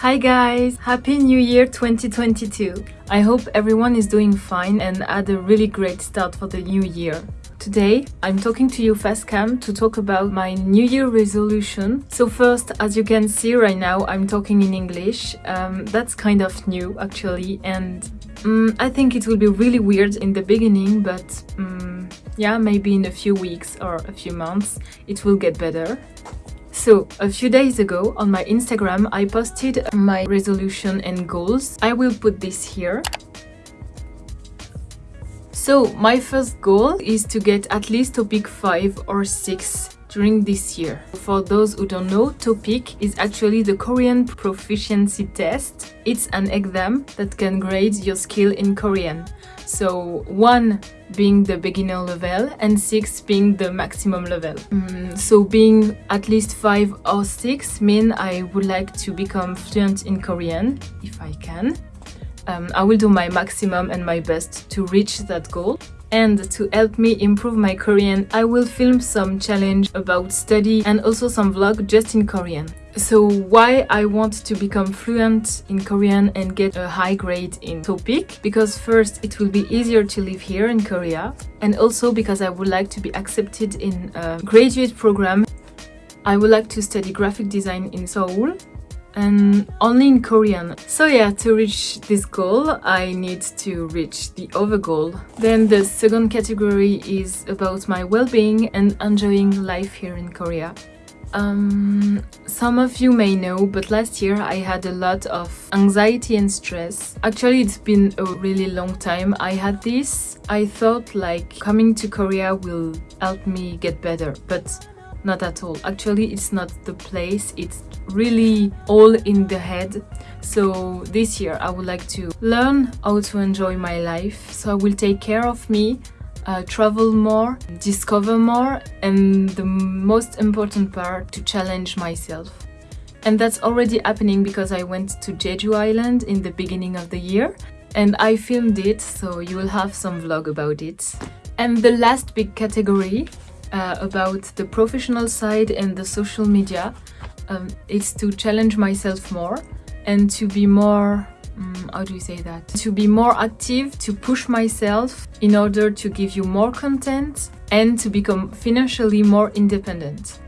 Hi guys! Happy New Year 2022! I hope everyone is doing fine and had a really great start for the new year. Today, I'm talking to you Fastcam to talk about my New Year resolution. So first, as you can see right now, I'm talking in English. Um, that's kind of new actually and um, I think it will be really weird in the beginning but um, yeah, maybe in a few weeks or a few months it will get better. So, a few days ago on my Instagram I posted my resolution and goals. I will put this here. So, my first goal is to get at least TOPIK 5 or 6 during this year. For those who don't know, TOPIK is actually the Korean proficiency test. It's an exam that can grade your skill in Korean. So 1 being the beginner level and 6 being the maximum level. Mm, so being at least 5 or 6 mean I would like to become fluent in Korean, if I can. Um, I will do my maximum and my best to reach that goal. And to help me improve my Korean, I will film some challenge about study and also some vlog just in Korean. So why I want to become fluent in Korean and get a high grade in TOPIK? Because first, it will be easier to live here in Korea and also because I would like to be accepted in a graduate program. I would like to study graphic design in Seoul and only in Korean. So yeah, to reach this goal, I need to reach the other goal. Then the second category is about my well-being and enjoying life here in Korea. Um, some of you may know, but last year I had a lot of anxiety and stress. Actually, it's been a really long time I had this. I thought like coming to Korea will help me get better, but not at all. Actually, it's not the place, it's really all in the head. So this year I would like to learn how to enjoy my life. So I will take care of me, uh, travel more, discover more, and the most important part, to challenge myself. And that's already happening because I went to Jeju Island in the beginning of the year and I filmed it, so you will have some vlog about it. And the last big category uh, about the professional side and the social media um, is to challenge myself more and to be more um, how do you say that? To be more active to push myself in order to give you more content and to become financially more independent.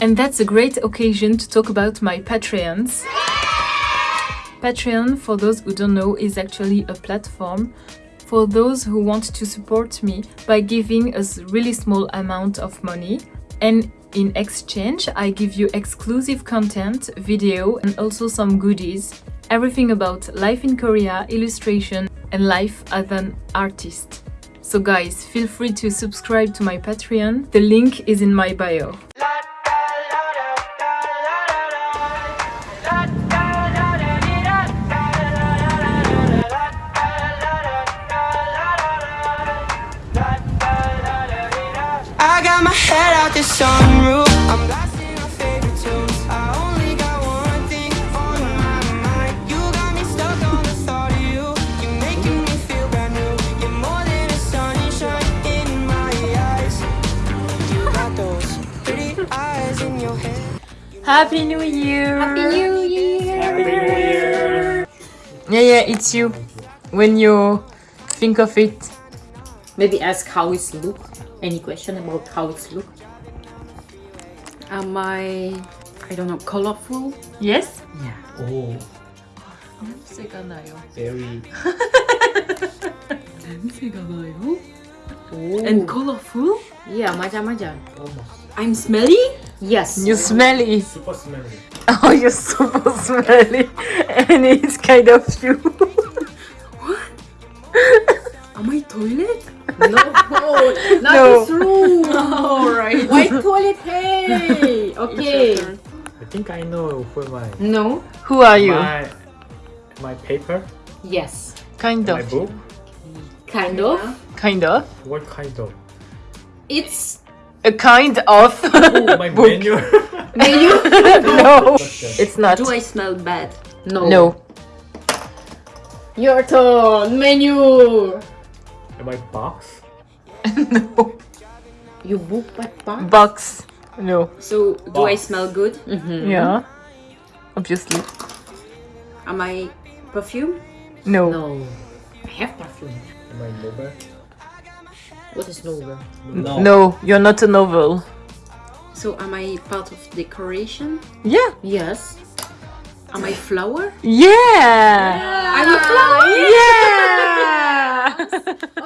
And that's a great occasion to talk about my patreons. Patreon, for those who don't know, is actually a platform for those who want to support me by giving a really small amount of money and in exchange I give you exclusive content, video and also some goodies. Everything about life in Korea, illustration and life as an artist. So guys, feel free to subscribe to my Patreon. The link is in my bio. I got my head out the sunroof. Happy New Year! Happy New Year! Happy New Year! Yeah, yeah, it's you. When you think of it. Maybe ask how it's look. Any question about how it's look? Am I, I don't know, colorful? Yes? Yeah. Oh, 냄새가 나요. very. 냄새가 나요? Oh. And colorful? yeah, macam-macam. Almost. I'm smelly? Yes. You smelly. Super smelly. Oh, you're super smelly. And it's kind of you. What? Am I toilet? No, not No. this room. Alright. White toilet, hey. Okay. I think I know for my No. Who are you? my my paper, Yes. Kind my of. book. Kind of. Kind of. What kind of? It's A kind of. Oh, my book. menu. menu. no, it's not. Do I smell bad? No. No. Your turn. Menu. my box. no. You book what box? Box. No. So, do I smell good? Mm-hmm. Yeah. Obviously. Am I perfume? No. No. I have perfume. Am I noble? What is novel? No. No, you're not a novel. So, am I part of decoration? Yeah. Yes. Am I flower? Yeah. I'm a flower! Yeah.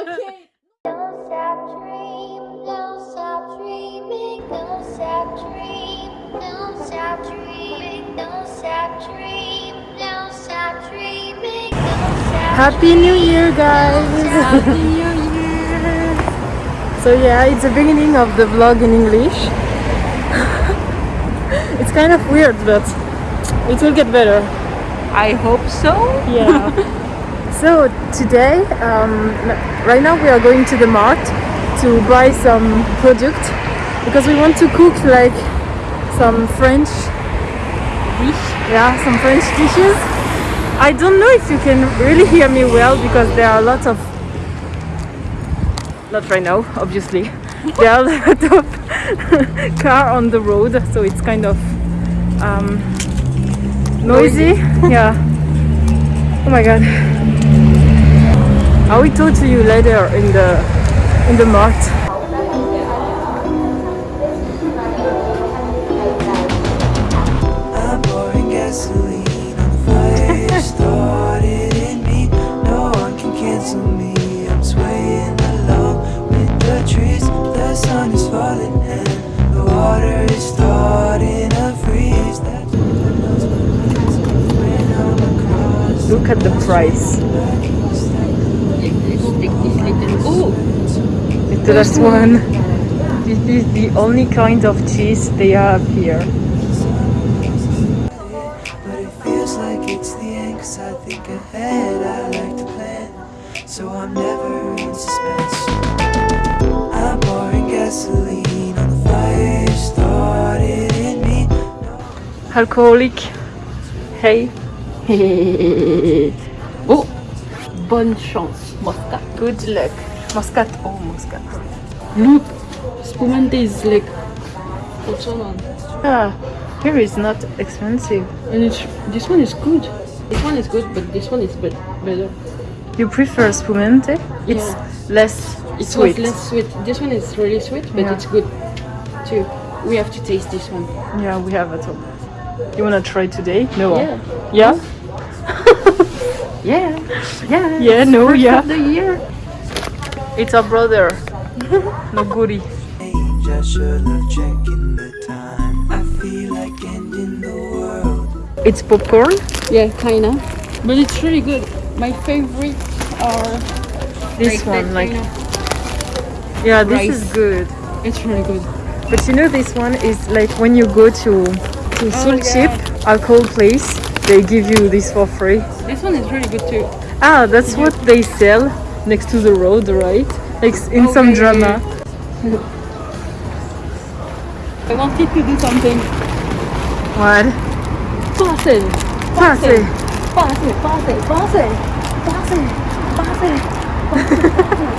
Don't stop dreaming, don't stop dreaming, don't stop dreaming, don't stop dreaming, don't stop dreaming, don't stop dreaming, don't stop Happy New Year, guys. Happy New Year! So yeah, it's the beginning of the vlog in English. it's kind of weird, but it will get better. I hope so. Yeah. so today, um, right now we are going to the mart to buy some product because we want to cook like some French dish. Yeah, some French dishes. I don't know if you can really hear me well because there are a lot of not right now, obviously. there are a lot of car on the road, so it's kind of um, noisy. yeah. Oh my god. I will talk to you later in the in the mart. I'm pouring sun is falling and the water is starting to freeze. That's what knows when I'm across. Look at the price. Oh! The last one. This is the only kind of cheese they have here. But it feels like it's the end Cause I think ahead, I like to plan So I'm never gasoline on the fire started in me Alcoholic. Hey. Oh! Bonne chance, Moscat. Good luck. Muscat. Oh, Muscat. Look! Spumante is like. What's on? Ah, here is not expensive. And it's, this one is good. This one is good, but this one is bet- better. You prefer spumante? It's Yeah. less It's sweet. less sweet. This one is really sweet, but Yeah. it's good too. We have to taste this one. Yeah, we have at home. You wanna try today? No. Yeah. Yeah? Yeah. Yeah. Yeah, no, First yeah. of the year. It's our brother. no goodie. Change, I should have checking the time I feel like ending the world It's popcorn. Yeah, kinda. But it's really good. My favorite are This like one, like kind of- yeah, this rice. is good. It's really good. But you know, this one is like when you go to to Soul Chip alcohol place, they give you this for free. This one is really good too. Ah, that's what they sell next to the road, right? Like in some drama. I wanted to do something. What? Passe, Passe. passe, passe, passe, passe, passe.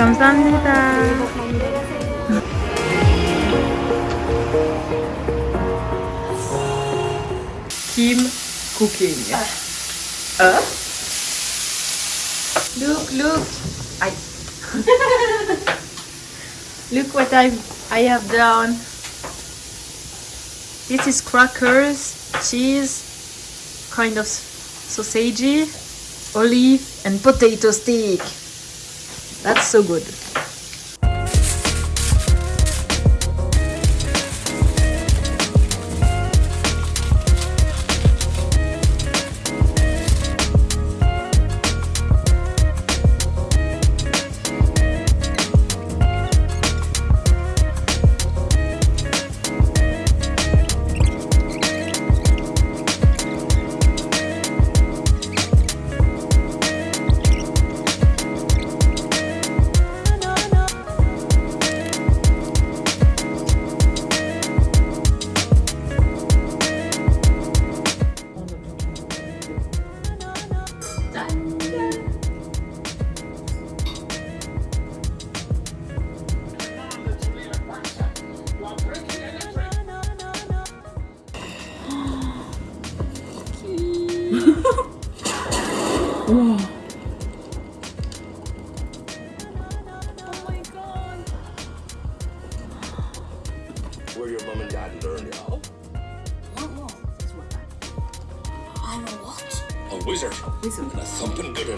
감사합니다. Kim cooking. Uh? Look, look. I Look what I I have done. This is crackers, cheese, kind of sausage, olive, and potato stick. That's so good.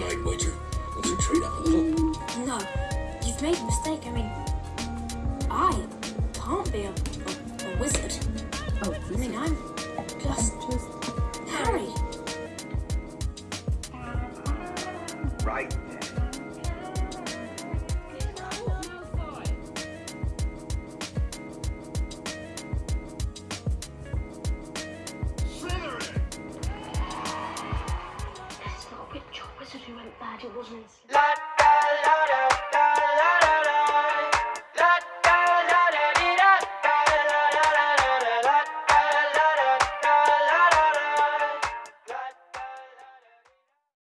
Thumping good night wager. What's your trade up a little? No, you've made a mistake. I mean, I can't be a, a, a wizard. Oh, I mean, I'm just Harry. Right.